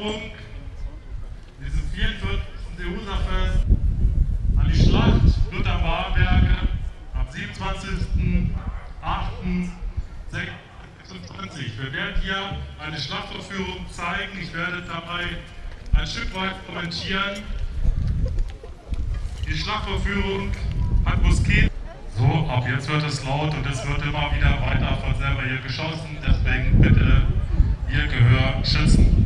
Erinnerung diesem 44. Seehoserfest an die Schlacht Luther Barberge am 27.08.26. Wir werden hier eine Schlachtaufführung zeigen. Ich werde dabei ein Stück weit kommentieren. Die Schlachtaufführung hat Musket. So, ab jetzt wird es laut und es wird immer wieder weiter von selber hier geschossen. Deswegen bitte Ihr Gehör schützen.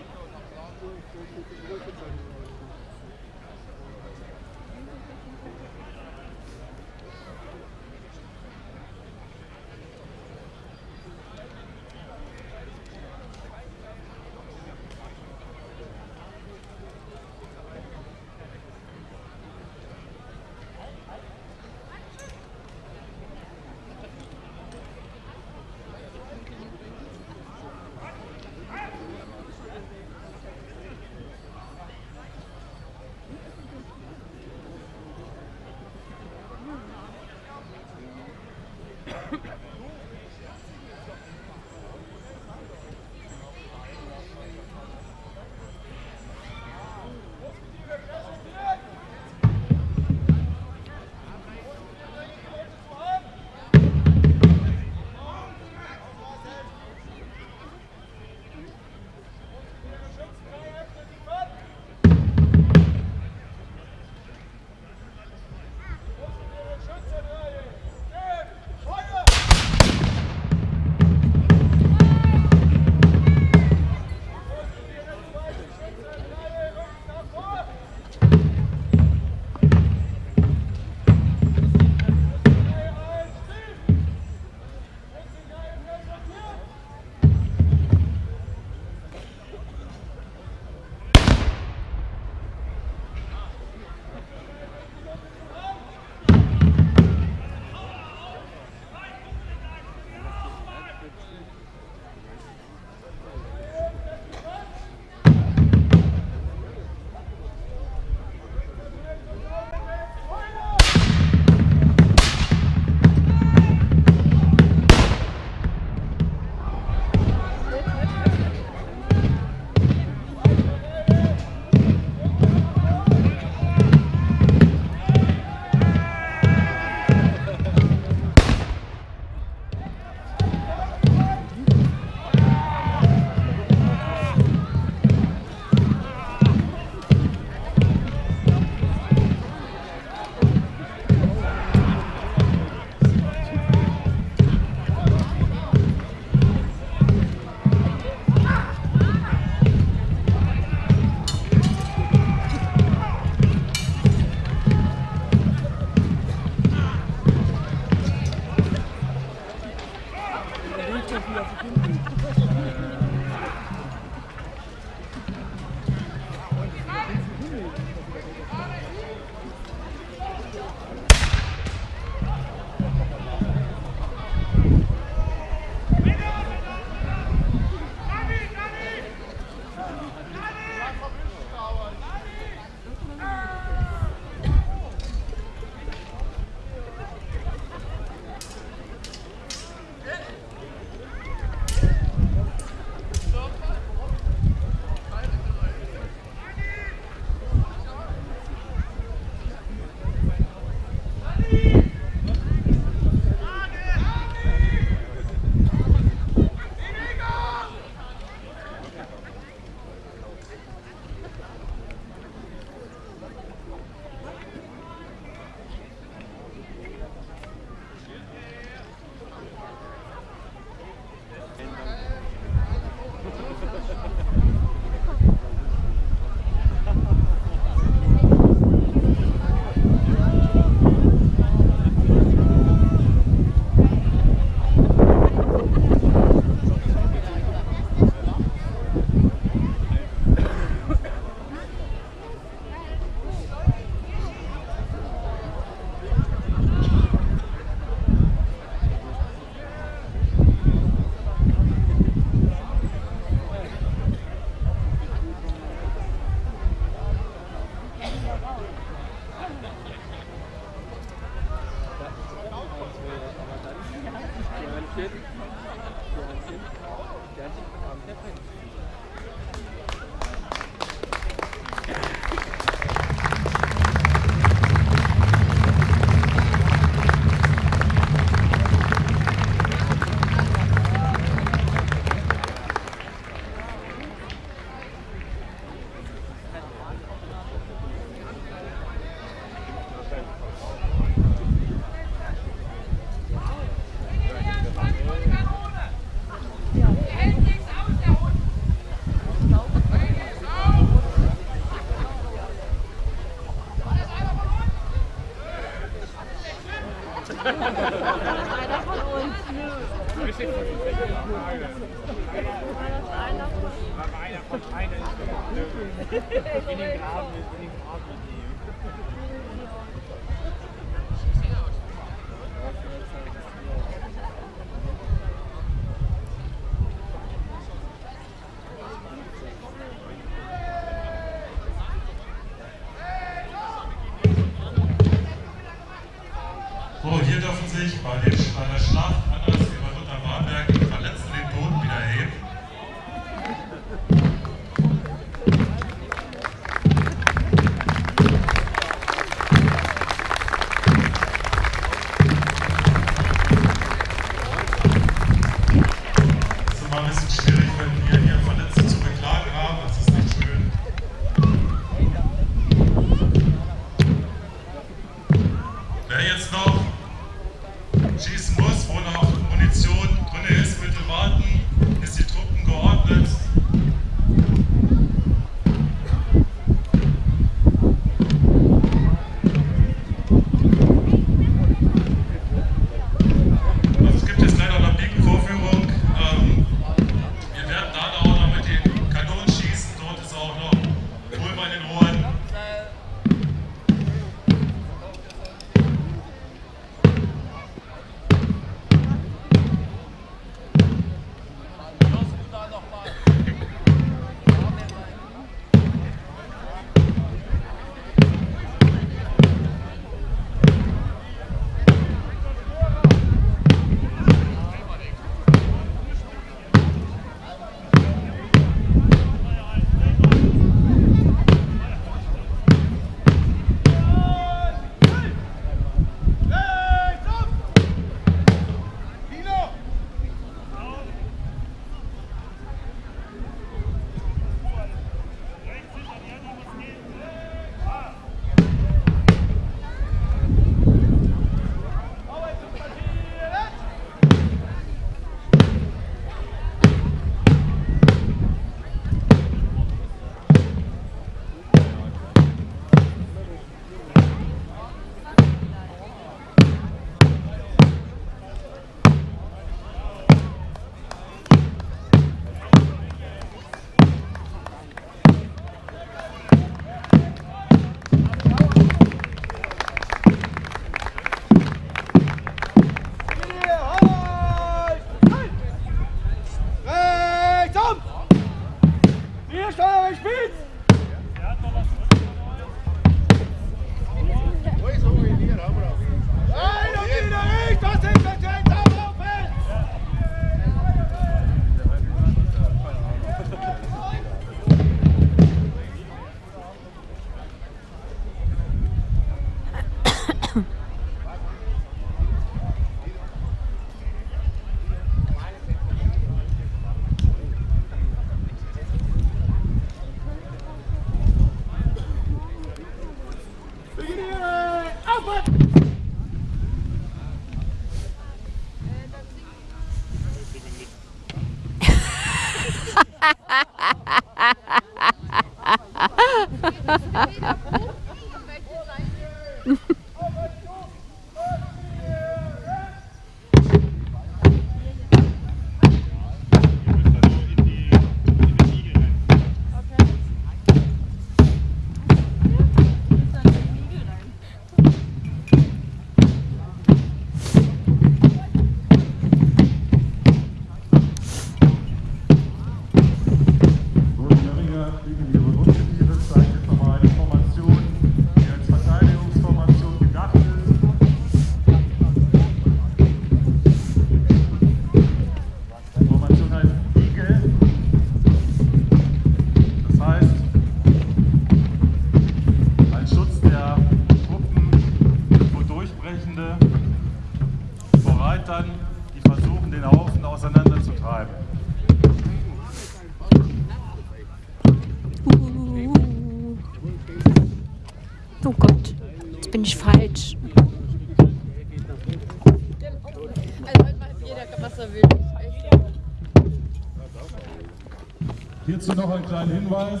Hierzu noch ein kleiner Hinweis.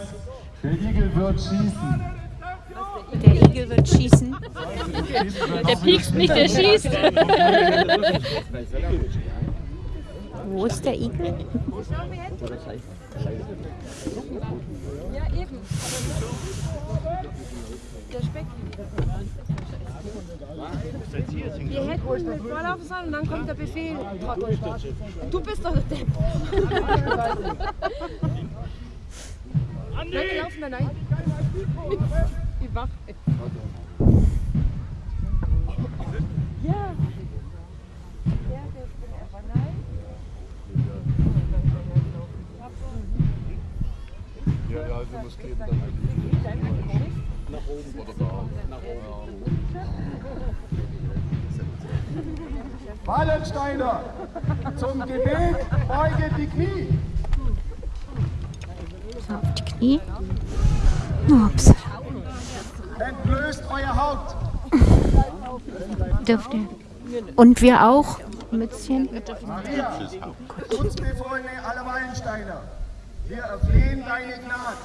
Der Igel wird schießen. Der Igel wird schießen. Der piekst nicht, der schießt. Wo ist der Igel? Ja, eben. Der Speck. Ihr hättet mit vorlaufen sollen und dann kommt der Befehl. Du bist doch der Depp. Nein, wir laufen da rein. Wie wach. Ja. Ja, der bin einfach nein. Ja, ja, also muss gehen dann eigentlich nach oben oder da. Nach oben. Wallensteiner, zum Gebet beuge die Knie. So, auf die Knie. Ups. Entblößt euer Haupt. Dürft ihr. Und wir auch. Mützchen. Maria, Schutzbefohlene aller Wallensteiner, wir erflehen deine Gnade.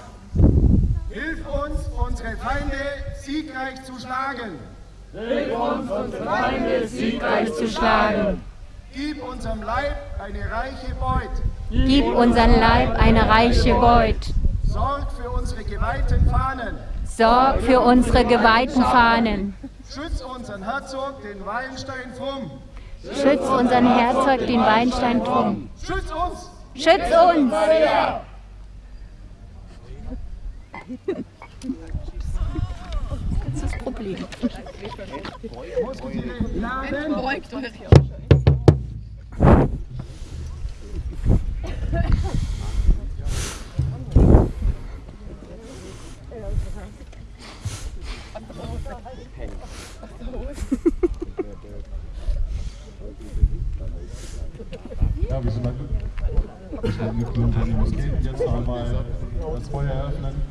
Hilf uns, unsere Feinde siegreich zu schlagen. Siegreich zu schlagen. Gib unserem Leib eine reiche Beut. Gib unseren Leib eine reiche Beut. Sorg für unsere geweihten Fahnen. Sorg für unsere geweihten Fahnen. Schütz unseren Herzog, den Wallenstein Frum. Schütz unseren Herzog, den Weinstein Trum. Schütz uns! Schütz uns! Das ist das Problem. Beugt euch. Ja, wir sind mal angekündigt, die Moskeen jetzt noch einmal das Feuer eröffnen.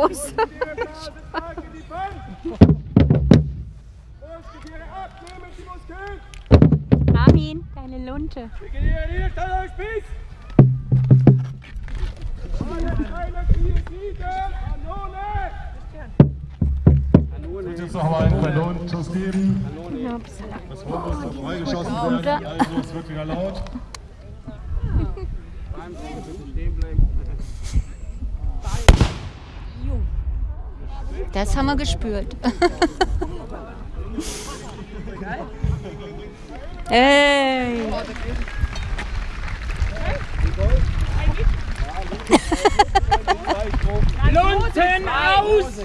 Ah, Armin, deine Lunte. Und jetzt noch mal einen Kanonenschuss geben. Upsala. Das Horn muss noch freigeschossen werden, also es wird wieder laut. Das haben wir gespürt. Hey! Lunten aus!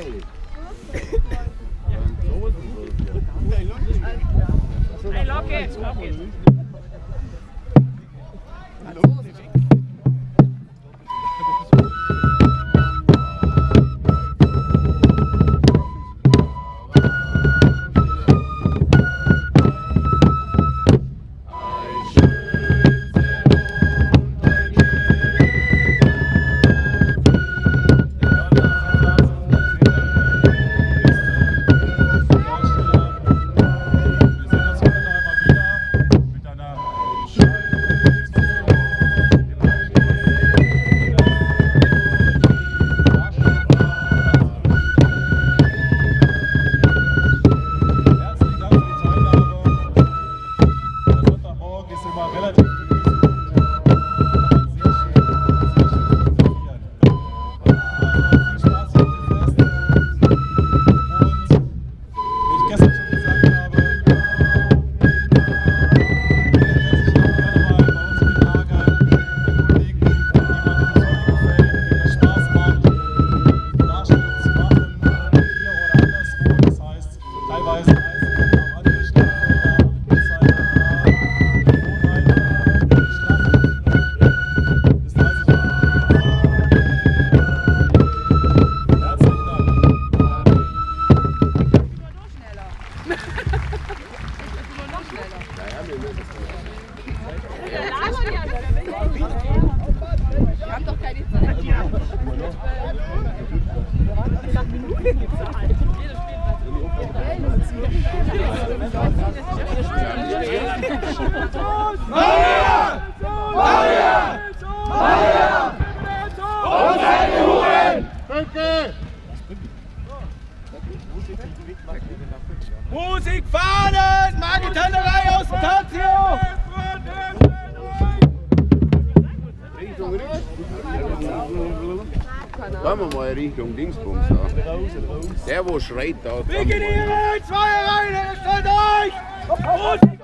Hey, lock it, lock it. Wir haben doch keine Zeit. Ja. Minuten gibt es halt. Maria! Maria! Maria! Und seine Huren! Danke! Musik fahren! Magi Tannerei aus Tazio! Wollen wir mal Richtung Dingsbums da. Der, wo schreit da. Bikinieren! Zwei Reihen! Stellt euch!